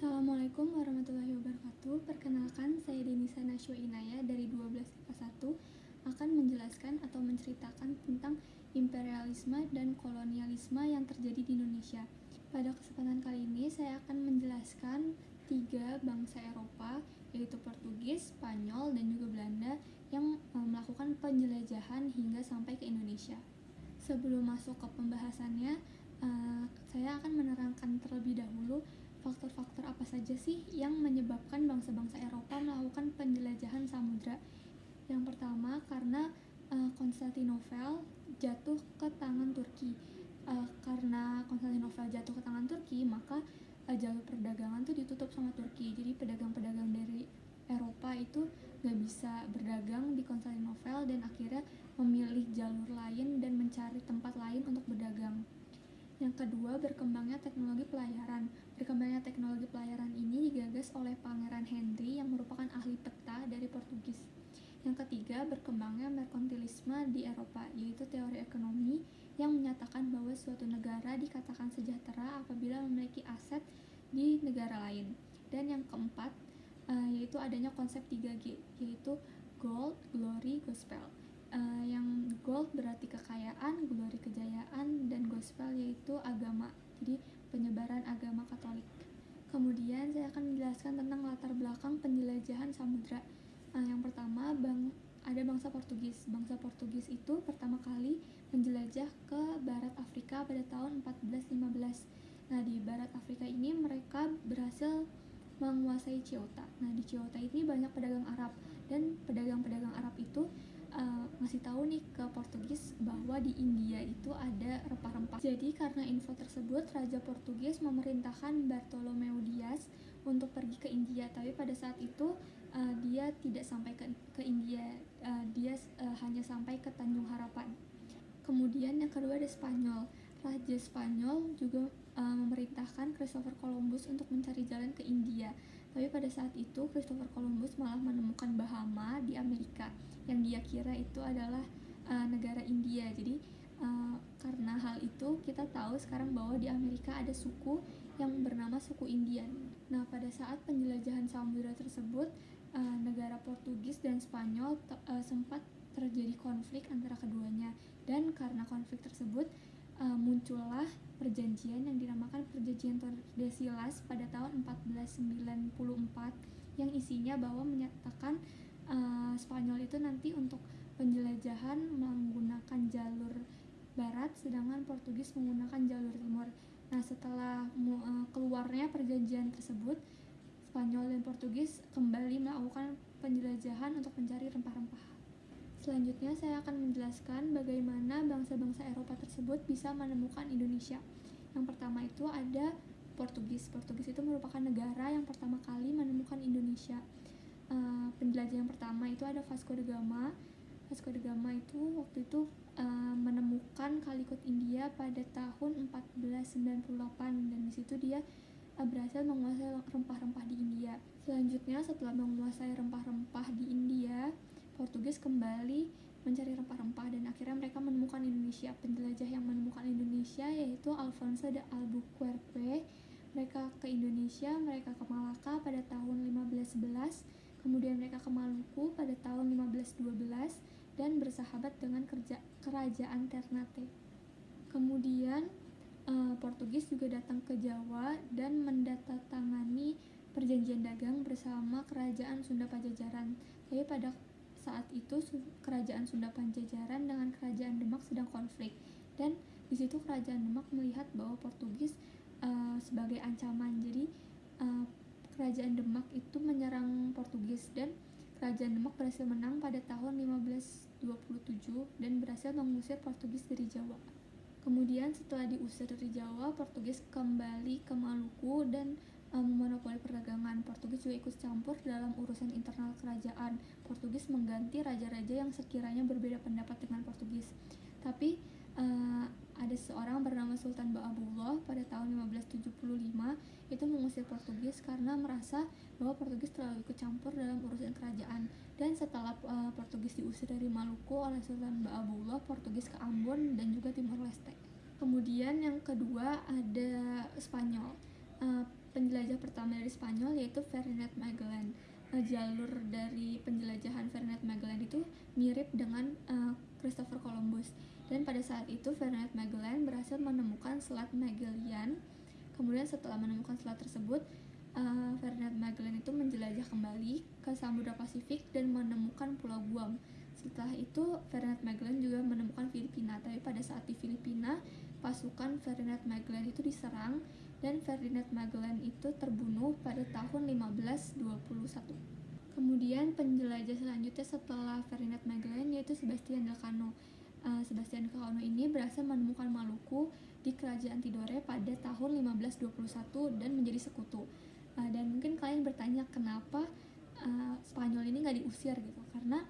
Assalamualaikum warahmatullahi wabarakatuh. Perkenalkan, saya Denisa Nashwa Inaya dari 12 IPA 1 akan menjelaskan atau menceritakan tentang imperialisme dan kolonialisme yang terjadi di Indonesia. Pada kesempatan kali ini, saya akan menjelaskan tiga bangsa Eropa, yaitu Portugis, Spanyol, dan juga Belanda yang eh, melakukan penjelajahan hingga sampai ke Indonesia. Sebelum masuk ke pembahasannya, eh, saya akan menerangkan terlebih dahulu faktor-faktor apa saja sih yang menyebabkan bangsa-bangsa Eropa melakukan penjelajahan samudra. Yang pertama, karena uh, Konstantinopel jatuh ke tangan Turki. Uh, karena Konstantinopel jatuh ke tangan Turki, maka uh, jalur perdagangan tuh ditutup sama Turki. Jadi pedagang-pedagang dari Eropa itu gak bisa berdagang di Konstantinopel dan akhirnya memilih jalur lain dan mencari tempat lain untuk berdagang. Yang kedua, berkembangnya teknologi pelayaran. Berkembangnya teknologi pelayaran ini digagas oleh Pangeran Henry yang merupakan ahli peta dari Portugis. Yang ketiga, berkembangnya merkantilisme di Eropa, yaitu teori ekonomi yang menyatakan bahwa suatu negara dikatakan sejahtera apabila memiliki aset di negara lain. Dan yang keempat, uh, yaitu adanya konsep 3G, yaitu gold, glory, gospel. Uh, yang gold berarti kekayaan, glory kejayaan, dan gospel yaitu agama. Jadi penyebaran agama Katolik. Kemudian saya akan menjelaskan tentang latar belakang penjelajahan samudra. Uh, yang pertama, bang ada bangsa Portugis. Bangsa Portugis itu pertama kali menjelajah ke barat Afrika pada tahun 1415. Nah, di barat Afrika ini mereka berhasil menguasai Ceuta. Nah, di Ceuta ini banyak pedagang Arab dan pedagang-pedagang Arab itu uh, ngasih tahu nih ke Portugis bahwa di India itu ada rempah-rempah. Jadi karena info tersebut, Raja Portugis memerintahkan Bartolomeu Dias untuk pergi ke India. Tapi pada saat itu uh, dia tidak sampai ke, ke India. Uh, dia uh, hanya sampai ke Tanjung Harapan. Kemudian yang kedua ada Spanyol. Raja Spanyol juga uh, memerintahkan Christopher Columbus untuk mencari jalan ke India. Tapi pada saat itu Christopher Columbus malah menemukan Bahama di Amerika yang dia kira itu adalah uh, negara India. Jadi uh, karena hal itu kita tahu sekarang bahwa di Amerika ada suku yang bernama suku Indian. Nah pada saat penjelajahan samudera tersebut uh, negara Portugis dan Spanyol uh, sempat terjadi konflik antara keduanya dan karena konflik tersebut uh, muncullah perjanjian yang dinamakan Perjanjian Tordesillas pada tahun 1494 yang isinya bahwa menyatakan uh, Spanyol itu nanti untuk penjelajahan menggunakan jalur barat sedangkan Portugis menggunakan jalur timur. Nah, setelah uh, keluarnya perjanjian tersebut, Spanyol dan Portugis kembali melakukan penjelajahan untuk mencari rempah-rempah. Selanjutnya saya akan menjelaskan bagaimana bangsa-bangsa Eropa tersebut bisa menemukan Indonesia. Yang pertama itu ada Portugis. Portugis itu merupakan negara yang pertama kali menemukan Indonesia. Uh, penjelajah yang pertama itu ada Vasco da Gama. Vasco da Gama itu waktu itu uh, menemukan Kalikut India pada tahun 1498 dan di situ dia uh, berhasil menguasai rempah-rempah di India. Selanjutnya setelah menguasai rempah-rempah di India, Portugis kembali mencari rempah-rempah dan akhirnya mereka menemukan Indonesia. Penjelajah yang menemukan Indonesia yaitu Alfonso de Albuquerque. Mereka ke Indonesia, mereka ke Malaka pada tahun 1511, kemudian mereka ke Maluku pada tahun 1512 dan bersahabat dengan kerja, kerajaan Ternate. Kemudian uh, Portugis juga datang ke Jawa dan mendatangani perjanjian dagang bersama kerajaan Sunda Pajajaran. Tapi pada saat itu kerajaan Sunda Panjajaran dengan kerajaan Demak sedang konflik dan di situ kerajaan Demak melihat bahwa Portugis uh, sebagai ancaman. Jadi uh, kerajaan Demak itu menyerang Portugis dan kerajaan Demak berhasil menang pada tahun 1527 dan berhasil mengusir Portugis dari Jawa. Kemudian setelah diusir dari Jawa, Portugis kembali ke Maluku dan um, perdagangan. Portugis juga ikut campur dalam urusan internal kerajaan. Portugis mengganti raja-raja yang sekiranya berbeda pendapat dengan Portugis. Tapi uh, ada seorang bernama Sultan Ba'abullah pada tahun 1575 itu mengusir Portugis karena merasa bahwa Portugis terlalu ikut campur dalam urusan kerajaan. Dan setelah uh, Portugis diusir dari Maluku oleh Sultan Ba'abullah, Portugis ke Ambon dan juga Timor Leste. Kemudian yang kedua ada Spanyol. uh, penjelajah pertama dari Spanyol yaitu Ferdinand Magellan. Uh, jalur dari penjelajahan Ferdinand Magellan itu mirip dengan uh, Christopher Columbus dan pada saat itu Ferdinand Magellan berhasil menemukan Selat Magellan. Kemudian setelah menemukan selat tersebut, uh, Ferdinand Magellan itu menjelajah kembali ke Samudra Pasifik dan menemukan Pulau Guam. Setelah itu Ferdinand Magellan juga menemukan Filipina, tapi pada saat di Filipina pasukan Ferdinand Magellan itu diserang dan Ferdinand Magellan itu terbunuh pada tahun 1521. Kemudian penjelajah selanjutnya setelah Ferdinand Magellan yaitu Sebastian Elcano. Uh, Sebastian Elcano ini berhasil menemukan Maluku di kerajaan Tidore pada tahun 1521 dan menjadi sekutu. Uh, dan mungkin kalian bertanya kenapa uh, Spanyol ini nggak diusir gitu? Karena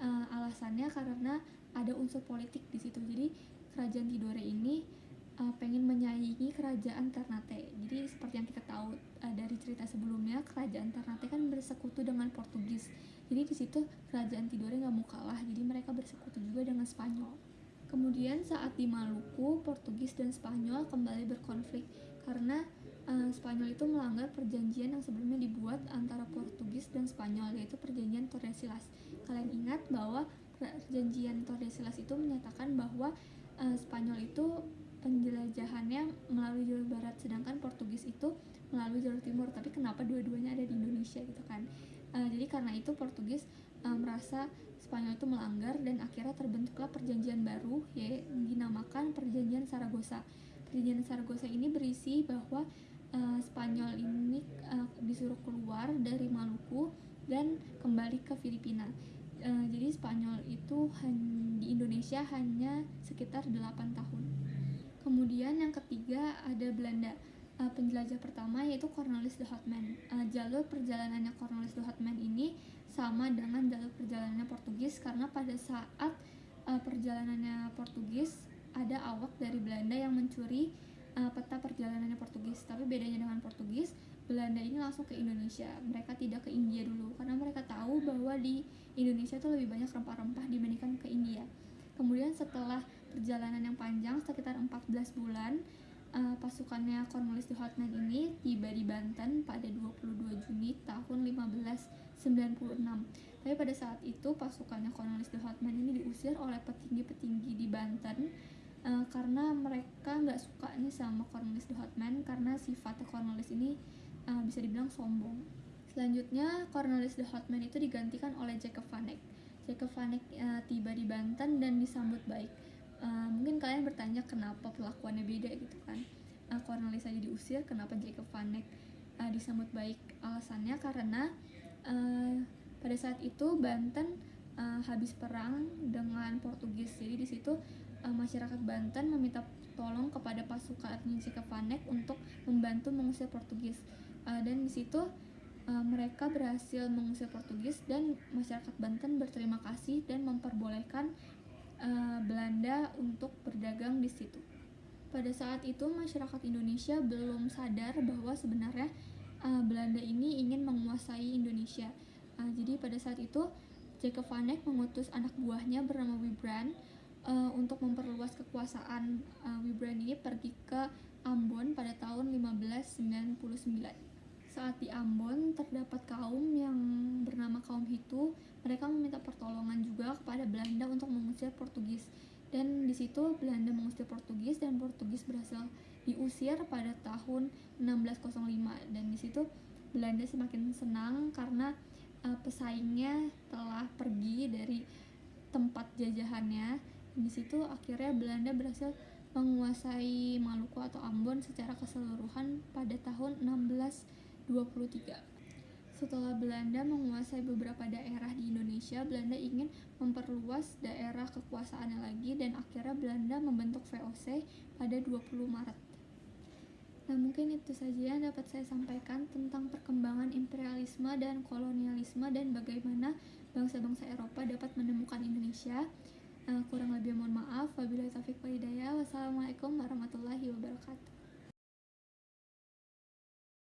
uh, alasannya karena ada unsur politik di situ. Jadi kerajaan Tidore ini uh, pengen menyaingi kerajaan Ternate. Jadi seperti yang kita tahu uh, dari cerita sebelumnya, kerajaan Ternate kan bersekutu dengan Portugis. Jadi di situ kerajaan Tidore nggak mau kalah, jadi mereka bersekutu juga dengan Spanyol. Kemudian saat di Maluku, Portugis dan Spanyol kembali berkonflik karena uh, Spanyol itu melanggar perjanjian yang sebelumnya dibuat antara Portugis dan Spanyol yaitu perjanjian Tordesillas. Kalian ingat bahwa perjanjian Tordesillas itu menyatakan bahwa uh, Spanyol itu penjelajahannya melalui jalur barat sedangkan Portugis itu melalui jalur timur. Tapi kenapa dua-duanya ada di Indonesia gitu kan? Uh, jadi karena itu Portugis uh, merasa Spanyol itu melanggar dan akhirnya terbentuklah perjanjian baru yaitu dinamakan perjanjian Saragossa perjanjian Saragossa ini berisi bahwa uh, Spanyol ini uh, disuruh keluar dari Maluku dan kembali ke Filipina. Uh, jadi Spanyol itu di Indonesia hanya sekitar 8 tahun Kemudian yang ketiga ada Belanda. Uh, penjelajah pertama yaitu Cornelis de Houtman. Uh, jalur perjalanannya Cornelis de Houtman ini sama dengan jalur perjalanannya Portugis karena pada saat uh, perjalanannya Portugis ada awak dari Belanda yang mencuri uh, peta perjalanannya Portugis. Tapi bedanya dengan Portugis, Belanda ini langsung ke Indonesia. Mereka tidak ke India dulu karena mereka tahu bahwa di Indonesia itu lebih banyak rempah-rempah dibandingkan ke India. Kemudian setelah perjalanan yang panjang sekitar 14 bulan uh, pasukannya Cornelis de Houtman ini tiba di Banten pada 22 Juni tahun 1596 tapi pada saat itu pasukannya Cornelis de Houtman ini diusir oleh petinggi-petinggi di Banten uh, karena mereka nggak suka nih sama Cornelis de Houtman karena sifat Cornelis ini uh, bisa dibilang sombong. Selanjutnya Cornelis de Houtman itu digantikan oleh Jacob van Eyck. Jacob van Eyck uh, tiba di Banten dan disambut baik uh, mungkin kalian bertanya kenapa perlakuannya beda gitu kan. Uh, Cornelis aja diusir kenapa Jacob Van uh, disambut baik alasannya? Karena uh, pada saat itu Banten uh, habis perang dengan Portugis. Jadi di situ uh, masyarakat Banten meminta tolong kepada pasukan Jacob Van untuk membantu mengusir Portugis. Uh, dan di situ uh, mereka berhasil mengusir Portugis dan masyarakat Banten berterima kasih dan memperbolehkan uh, Belanda untuk berdagang di situ. Pada saat itu masyarakat Indonesia belum sadar bahwa sebenarnya uh, Belanda ini ingin menguasai Indonesia. Uh, jadi pada saat itu Jacob van Eyck mengutus anak buahnya bernama Wibran uh, untuk memperluas kekuasaan uh, Wibran ini pergi ke Ambon pada tahun 1599. Saat di Ambon terdapat kaum yang bernama kaum Hitu, mereka meminta pertolongan juga kepada Belanda untuk mengusir Portugis. Dan di situ Belanda mengusir Portugis dan Portugis berhasil diusir pada tahun 1605 dan di situ Belanda semakin senang karena uh, pesaingnya telah pergi dari tempat jajahannya. Di situ akhirnya Belanda berhasil menguasai Maluku atau Ambon secara keseluruhan pada tahun 16 23. Setelah Belanda menguasai beberapa daerah di Indonesia, Belanda ingin memperluas daerah kekuasaannya lagi dan akhirnya Belanda membentuk VOC pada 20 Maret. Nah, mungkin itu saja yang dapat saya sampaikan tentang perkembangan imperialisme dan kolonialisme dan bagaimana bangsa-bangsa Eropa dapat menemukan Indonesia. Uh, kurang lebih mohon maaf. Wabillahi taufiq walhidayah. Wassalamualaikum warahmatullahi wabarakatuh.